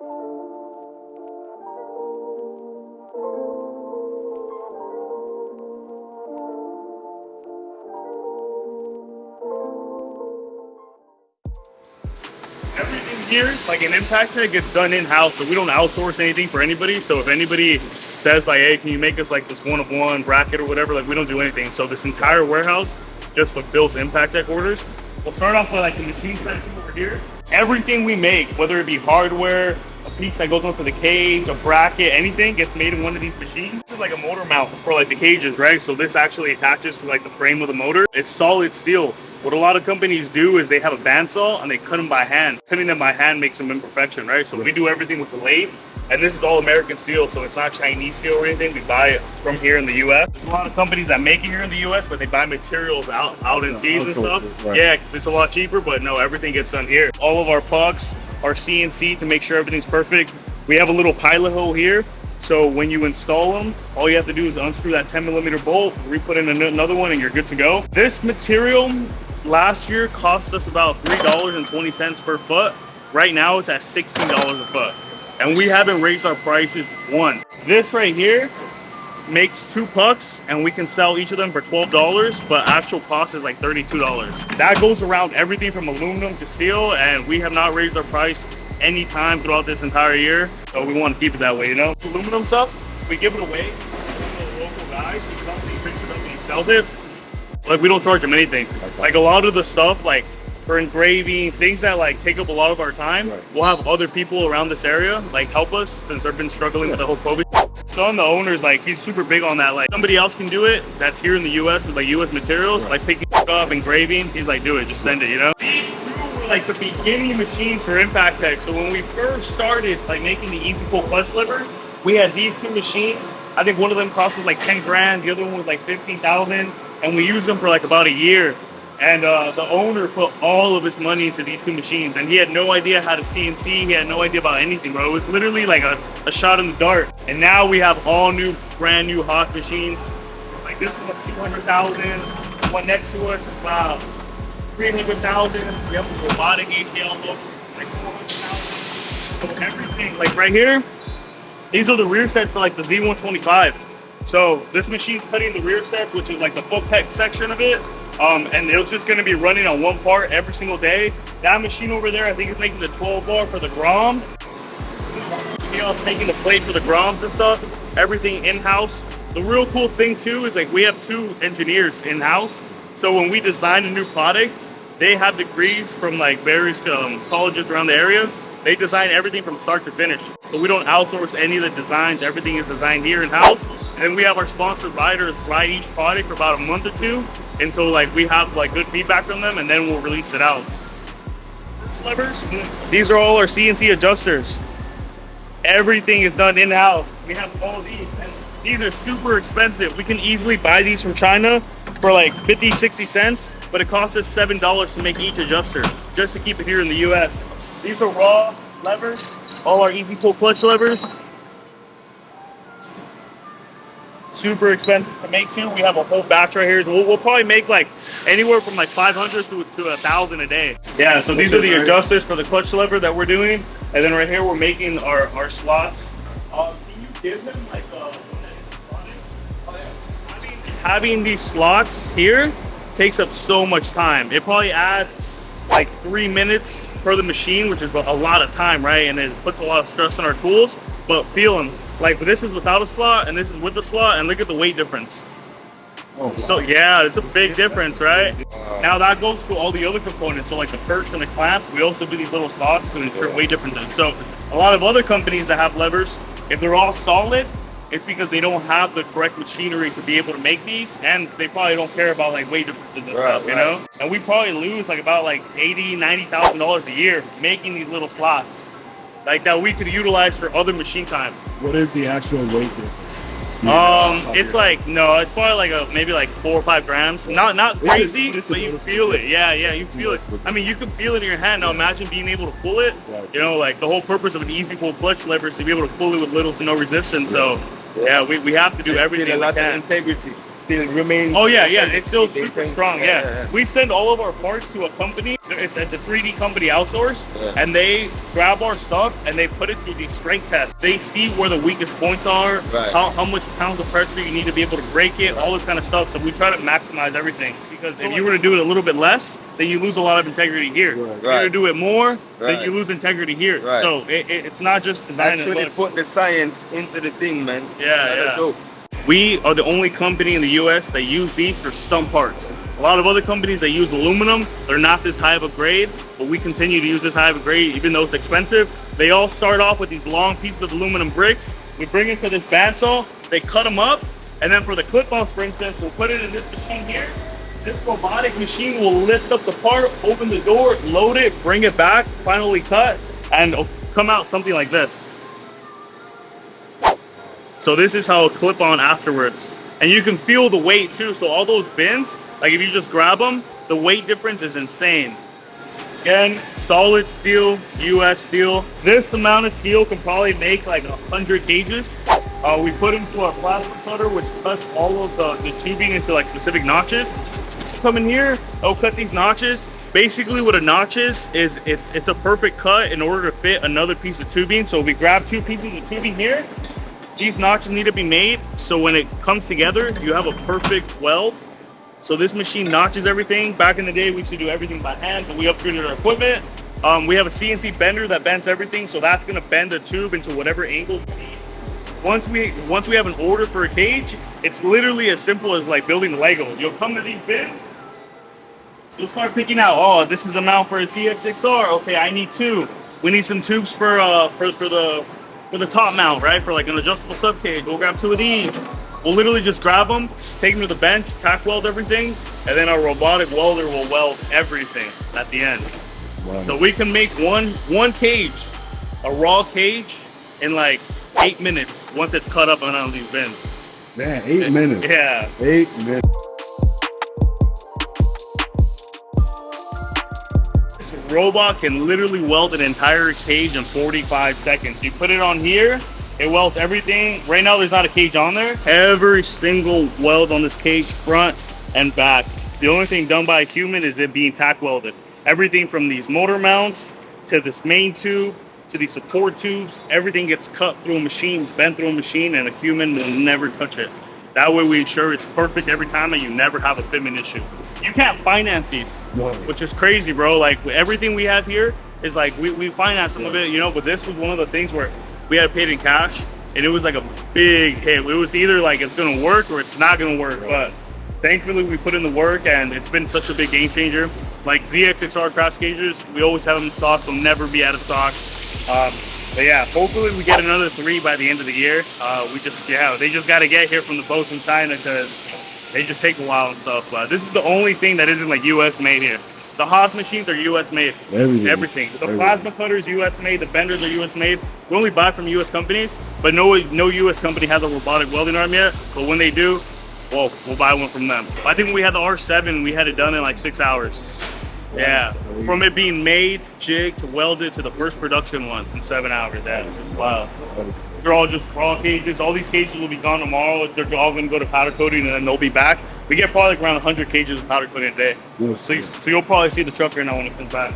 Everything here, like an impact tech, gets done in-house, so we don't outsource anything for anybody. So if anybody says like, hey, can you make us like this one of one bracket or whatever, like we don't do anything. So this entire warehouse just fulfills impact tech orders. We'll start off with like the machine section over here. Everything we make, whether it be hardware, piece that goes onto the cage, a bracket, anything gets made in one of these machines. This is like a motor mount for like the cages, right? So this actually attaches to like the frame of the motor. It's solid steel. What a lot of companies do is they have a bandsaw and they cut them by hand. Cutting them by hand makes them imperfection, right? So we do everything with the lathe. And this is all American steel, so it's not Chinese steel or anything. We buy it from here in the U.S. There's a lot of companies that make it here in the U.S., but they buy materials out out in seas and stuff. right. Yeah, 'cause it's a lot cheaper, but no, everything gets done here. All of our pucks are CNC to make sure everything's perfect. We have a little pilot hole here. So when you install them, all you have to do is unscrew that 10 millimeter bolt, re-put in another one, and you're good to go. This material last year cost us about $3.20 per foot. Right now it's at $16 a foot. And we haven't raised our prices once. This right here makes two pucks and we can sell each of them for $12, but actual cost is like $32. That goes around everything from aluminum to steel and we have not raised our price any time throughout this entire year. So we want to keep it that way, you know? Aluminum stuff, we give it away to a local guy, so he comes and he picks it up and he sells it. Like we don't charge him anything. Like a lot of the stuff, like for engraving, things that like take up a lot of our time, Right. we'll have other people around this area like help us since they've been struggling with the whole COVID. Son, the owner's like he's super big on that. Like somebody else can do it that's here in the US with like US materials, like picking up, engraving. He's like, do it, just send it, you know? These two were like the beginning machines for Impact Tech. So when we first started like making the Easy Pull clutch lever, we had these two machines. I think one of them cost us like 10 grand, the other one was like 15,000, and we used them for like about a year. And uh, the owner put all of his money into these two machines, and he had no idea how to CNC. He had no idea about anything, bro. It was literally like a, a shot in the dark. And now we have all new, brand new Haas machines. Like this one's 200,000. One next to us is about 300,000. We have a robotic ATL look, like 400,000. So everything, like right here, these are the rear sets for like the Z125. So this machine's cutting the rear sets, which is like the foot peg section of it. Um, and it's just gonna be running on one part every single day. That machine over there, I think is making the 12 bar for the Grom. You know, it's making the plate for the Groms and stuff. Everything in-house. The real cool thing too is like we have two engineers in-house. So when we design a new product, they have degrees from like various um, colleges around the area. They design everything from start to finish. So we don't outsource any of the designs. Everything is designed here in-house. And we have our sponsored riders ride each product for about a month or two until like we have like good feedback from them and then we'll release it out. Levers, these are all our CNC adjusters. Everything is done in-house. We have all these. And these are super expensive. We can easily buy these from China for like 50, 60 cents, but it costs us $7 to make each adjuster just to keep it here in the US. These are raw levers, all our easy pull clutch levers. Super expensive to make too. We have a whole batch right here. We'll, we'll probably make like anywhere from like 500 to, to a thousand a day. Yeah, so these are the adjusters for the clutch lever that we're doing. And then right here, we're making our, our slots. Uh, can you give them like uh, one having, having these slots here takes up so much time. It probably adds like three minutes per the machine, which is a lot of time, right? And it puts a lot of stress on our tools. But feel them. Like this is without a slot and this is with the slot, and look at the weight difference. Oh, So yeah, it's a big difference, right? Now that goes to all the other components. So like the perch and the clamp, we also do these little slots to ensure weight differences. So a lot of other companies that have levers, if they're all solid, it's because they don't have the correct machinery to be able to make these, and they probably don't care about like weight differences and Right, stuff, you right. know. And we probably lose like about like eighty, ninety thousand dollars a year making these little slots, like that we could utilize for other machine time. What is the actual weight difference? Um, it's like no, it's probably like a maybe like four or five grams. Not not This crazy, this is but you feel it. Yeah, yeah, you feel it. I mean, you can feel it in your hand. Now imagine being able to pull it. You know, like the whole purpose of an easy pull clutch lever is to be able to pull it with little to no resistance. So yeah, we, we have to do everything a we lot of can. integrity. Still remain. Oh yeah, yeah, it's still super think- strong. Yeah. we send all of our parts to a company. It's a 3D company outsourced, Yeah. and they grab our stuff and they put it through these strength tests. They see where the weakest points are, Right. how, how much pounds of pressure you need to be able to break it, all this kind of stuff. So we try to maximize everything because if you were to do it a little bit less, then you lose a lot of integrity here. If you were to do it more, then you lose integrity here. Right. So it, it, it's not just design Actually put the science into the thing, man. Yeah, yeah. We are the only company in the US that use these for stump parts. A lot of other companies that use aluminum, they're not this high of a grade, but we continue to use this high of a grade even though it's expensive. They all start off with these long pieces of aluminum bricks. We bring it to this bandsaw, they cut them up, and then for the clip-offs, for instance, we'll put it in this machine here. This robotic machine will lift up the part, open the door, load it, bring it back, finally cut, and come out something like this. So this is how it'll clip on afterwards. And you can feel the weight too. So all those bins, like if you just grab them, the weight difference is insane. Again, solid steel, US steel. This amount of steel can probably make like a 100 gauges. Uh, we put into our plasma cutter, which cuts all of the, the tubing into like specific notches. Come in here, I'll cut these notches. Basically what a notch is, is it's, it's a perfect cut in order to fit another piece of tubing. So we grab two pieces of tubing here, these notches need to be made so when it comes together you have a perfect weld. So this machine notches everything. Back in the day we used to do everything by hand but we upgraded our equipment. Um, we have a cnc bender that bends everything so that's going to bend the tube into whatever angle once we once we have an order for a cage it's literally as simple as like building lego. You'll come to these bins you'll start picking out oh this is the mount for a zx6r okay i need two. We need some tubes for uh for, for the for the top mount right for like an adjustable sub cage we'll grab two of these we'll literally just grab them take them to the bench tack weld everything and then our robotic welder will weld everything at the end Wow. so we can make one one cage a raw cage in like eight minutes once it's cut up and on these bins Man, eight minutes. yeah Eight minutes. Robot can literally weld an entire cage in 45 seconds. You put it on here, it welds everything. Right now, there's not a cage on there. Every single weld on this cage, front and back. The only thing done by a human is it being tack welded. Everything from these motor mounts to this main tube to these support tubes, everything gets cut through a machine, bent through a machine, and a human will never touch it. That way, we ensure it's perfect every time and you never have a fitment issue. You can't finance these No. which is crazy, bro. Like everything we have here is like we, we finance some of it, you know, but this was one of the things where we had to pay in cash and it was like a big hit. It was either like it's gonna work or it's not gonna work. But thankfully we put in the work and it's been such a big game changer. Like ZXXR crash cages, we always have them in stock, they'll never be out of stock. Um, but yeah, hopefully we get another three by the end of the year. Uh, we just yeah, they just gotta get here from the boats in China because they just take a while and stuff. But this is the only thing that isn't like US made here. The Haas machines are US made. Everything. Everything. The Everything. plasma cutters are US made. The benders are US made. We only buy from US companies, but no no US company has a robotic welding arm yet. But when they do, well, we'll buy one from them. I think when we had the R7, we had it done in like six hours. Yeah, from it being made, jigged, welded to the first production one in seven hours. That is wow. They're all just raw cages. All these cages will be gone tomorrow. They're all going to go to powder coating and then they'll be back. We get probably like around 100 cages of powder coating a day. Yes, So, you, yes. so you'll probably see the truck right now when it comes back.